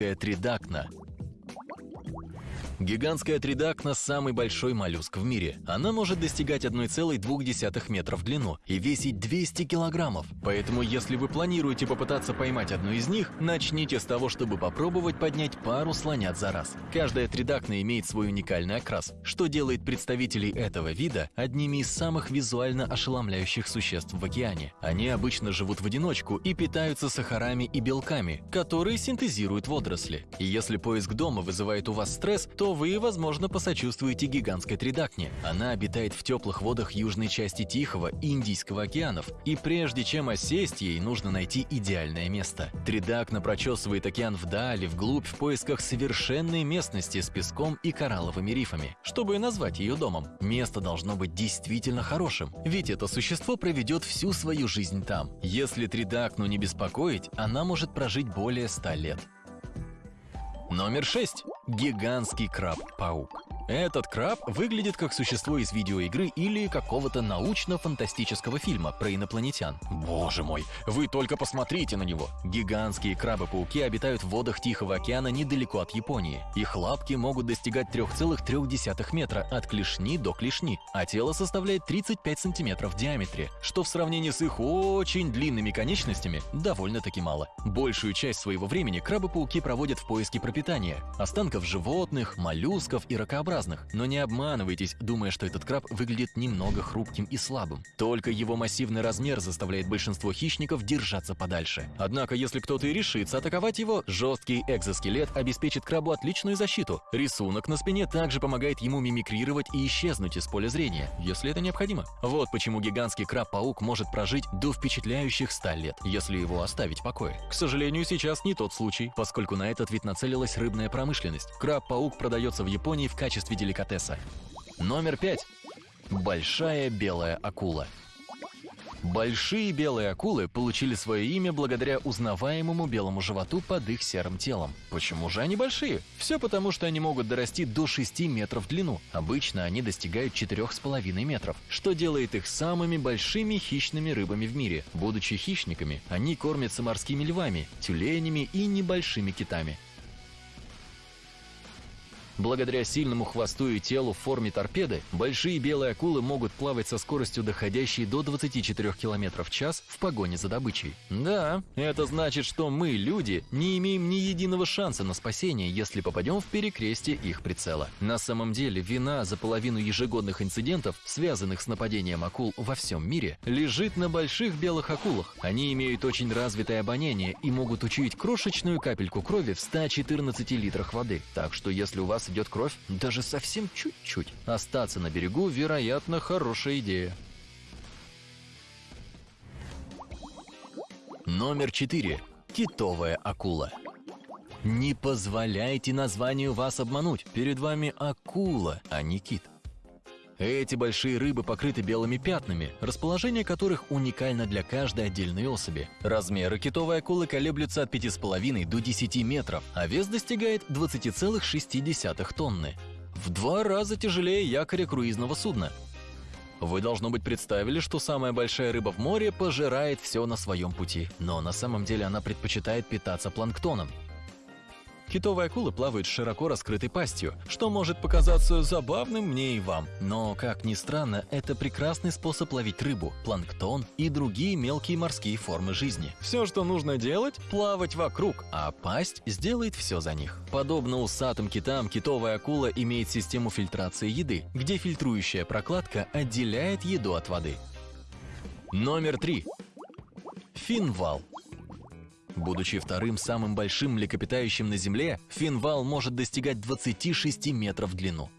тридакна. Гигантская тридакна – самый большой моллюск в мире. Она может достигать 1,2 метра в длину и весить 200 килограммов. Поэтому, если вы планируете попытаться поймать одну из них, начните с того, чтобы попробовать поднять пару слонят за раз. Каждая тридакна имеет свой уникальный окрас, что делает представителей этого вида одними из самых визуально ошеломляющих существ в океане. Они обычно живут в одиночку и питаются сахарами и белками, которые синтезируют водоросли. И если поиск дома вызывает у вас стресс, то вы, возможно, посочувствуете гигантской тридакне. Она обитает в теплых водах южной части Тихого и Индийского океанов, и прежде чем осесть, ей нужно найти идеальное место. Тридакна прочесывает океан вдали, вглубь, в поисках совершенной местности с песком и коралловыми рифами, чтобы назвать ее домом. Место должно быть действительно хорошим, ведь это существо проведет всю свою жизнь там. Если тридакну не беспокоить, она может прожить более 100 лет. Номер 6. Гигантский краб-паук. Этот краб выглядит как существо из видеоигры или какого-то научно-фантастического фильма про инопланетян. Боже мой, вы только посмотрите на него! Гигантские крабы-пауки обитают в водах Тихого океана недалеко от Японии. Их лапки могут достигать 3,3 метра от клешни до клешни, а тело составляет 35 сантиметров в диаметре, что в сравнении с их очень длинными конечностями довольно-таки мало. Большую часть своего времени крабы-пауки проводят в поиске пропитания, останков животных, моллюсков и ракообразных разных, но не обманывайтесь, думая, что этот краб выглядит немного хрупким и слабым. Только его массивный размер заставляет большинство хищников держаться подальше. Однако, если кто-то и решится атаковать его, жесткий экзоскелет обеспечит крабу отличную защиту. Рисунок на спине также помогает ему мимикрировать и исчезнуть из поля зрения, если это необходимо. Вот почему гигантский краб-паук может прожить до впечатляющих 100 лет, если его оставить в покое. К сожалению, сейчас не тот случай, поскольку на этот вид нацелилась рыбная промышленность. Краб-паук продается в Японии в качестве качестве деликатеса. Номер пять. Большая белая акула. Большие белые акулы получили свое имя благодаря узнаваемому белому животу под их серым телом. Почему же они большие? Все потому, что они могут дорасти до 6 метров в длину. Обычно они достигают 4,5 метров, что делает их самыми большими хищными рыбами в мире. Будучи хищниками, они кормятся морскими львами, тюленями и небольшими китами. Благодаря сильному хвосту и телу в форме торпеды, большие белые акулы могут плавать со скоростью, доходящей до 24 км в час в погоне за добычей. Да, это значит, что мы, люди, не имеем ни единого шанса на спасение, если попадем в перекрестие их прицела. На самом деле, вина за половину ежегодных инцидентов, связанных с нападением акул во всем мире, лежит на больших белых акулах. Они имеют очень развитое обоняние и могут учуять крошечную капельку крови в 114 литрах воды. Так что если у вас вас идет кровь, даже совсем чуть-чуть. Остаться на берегу, вероятно, хорошая идея. Номер 4. Китовая акула. Не позволяйте названию вас обмануть. Перед вами акула, а не кит. Эти большие рыбы покрыты белыми пятнами, расположение которых уникально для каждой отдельной особи. Размеры китовой акулы колеблются от 5,5 до 10 метров, а вес достигает 20,6 тонны. В два раза тяжелее якоря круизного судна. Вы, должно быть, представили, что самая большая рыба в море пожирает все на своем пути, но на самом деле она предпочитает питаться планктоном. Китовые акулы плавают с широко раскрытой пастью, что может показаться забавным мне и вам. Но, как ни странно, это прекрасный способ ловить рыбу, планктон и другие мелкие морские формы жизни. Все, что нужно делать – плавать вокруг, а пасть сделает все за них. Подобно усатым китам, китовая акула имеет систему фильтрации еды, где фильтрующая прокладка отделяет еду от воды. Номер три. Финвал. Будучи вторым самым большим млекопитающим на Земле, финвал может достигать 26 метров в длину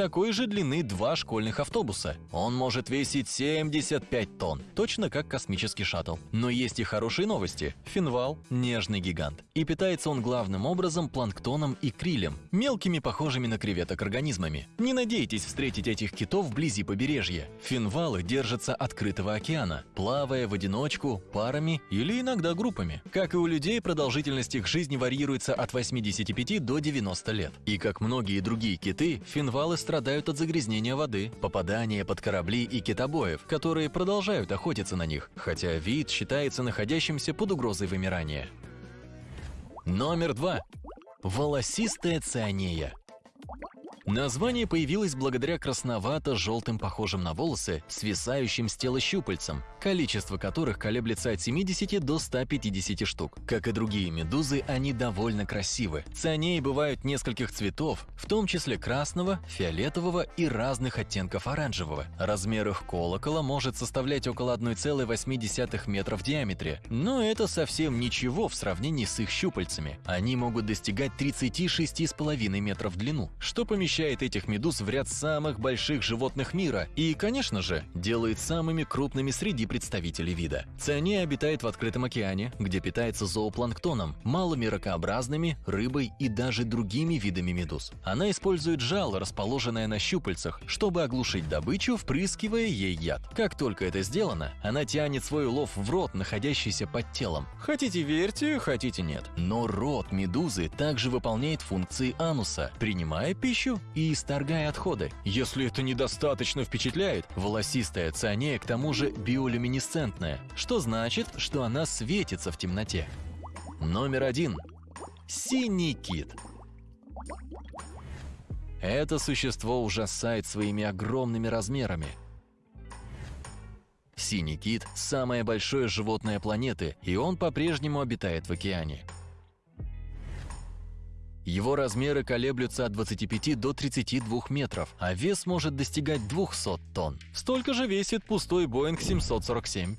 такой же длины два школьных автобуса. Он может весить 75 тонн, точно как космический шаттл. Но есть и хорошие новости. Финвал – нежный гигант. И питается он главным образом планктоном и крилем, мелкими похожими на креветок организмами. Не надейтесь встретить этих китов вблизи побережья. Финвалы держатся открытого океана, плавая в одиночку, парами или иногда группами. Как и у людей, продолжительность их жизни варьируется от 85 до 90 лет. И как многие другие киты, финвалы страдают от загрязнения воды, попадания под корабли и китобоев, которые продолжают охотиться на них, хотя вид считается находящимся под угрозой вымирания. Номер два. Волосистая цианея. Название появилось благодаря красновато-желтым, похожим на волосы, свисающим с тела щупальцам, количество которых колеблется от 70 до 150 штук. Как и другие медузы, они довольно красивы. Цианеи бывают нескольких цветов, в том числе красного, фиолетового и разных оттенков оранжевого. Размер их колокола может составлять около 1,8 метра в диаметре, но это совсем ничего в сравнении с их щупальцами. Они могут достигать 36,5 метров в длину, что помещает помещает этих медуз в ряд самых больших животных мира и, конечно же, делает самыми крупными среди представителей вида. Циания обитает в открытом океане, где питается зоопланктоном, малыми ракообразными, рыбой и даже другими видами медуз. Она использует жало, расположенное на щупальцах, чтобы оглушить добычу, впрыскивая ей яд. Как только это сделано, она тянет свой улов в рот, находящийся под телом. Хотите верьте, хотите нет. Но рот медузы также выполняет функции ануса, принимая пищу и исторгая отходы. Если это недостаточно впечатляет, волосистая цианея к тому же биолюминесцентная, что значит, что она светится в темноте. Номер один. Синий кит. Это существо ужасает своими огромными размерами. Синий кит – самое большое животное планеты, и он по-прежнему обитает в океане. Его размеры колеблются от 25 до 32 метров, а вес может достигать 200 тонн. Столько же весит пустой Boeing 747.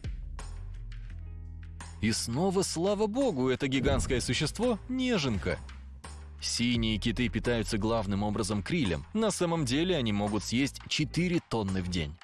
И снова, слава богу, это гигантское существо – неженка. Синие киты питаются главным образом крилем. На самом деле они могут съесть 4 тонны в день.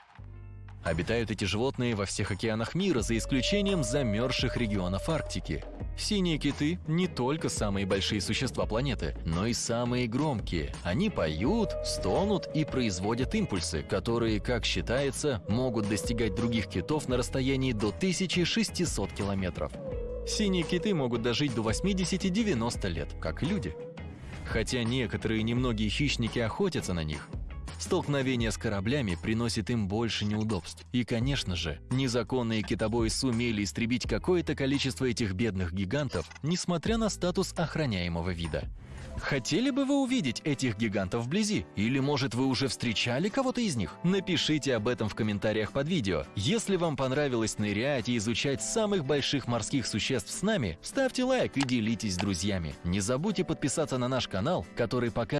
Обитают эти животные во всех океанах мира, за исключением замерзших регионов Арктики. Синие киты – не только самые большие существа планеты, но и самые громкие. Они поют, стонут и производят импульсы, которые, как считается, могут достигать других китов на расстоянии до 1600 километров. Синие киты могут дожить до 80-90 лет, как люди. Хотя некоторые немногие хищники охотятся на них, Столкновение с кораблями приносит им больше неудобств. И, конечно же, незаконные китобои сумели истребить какое-то количество этих бедных гигантов, несмотря на статус охраняемого вида. Хотели бы вы увидеть этих гигантов вблизи? Или, может, вы уже встречали кого-то из них? Напишите об этом в комментариях под видео. Если вам понравилось нырять и изучать самых больших морских существ с нами, ставьте лайк и делитесь с друзьями. Не забудьте подписаться на наш канал, который пока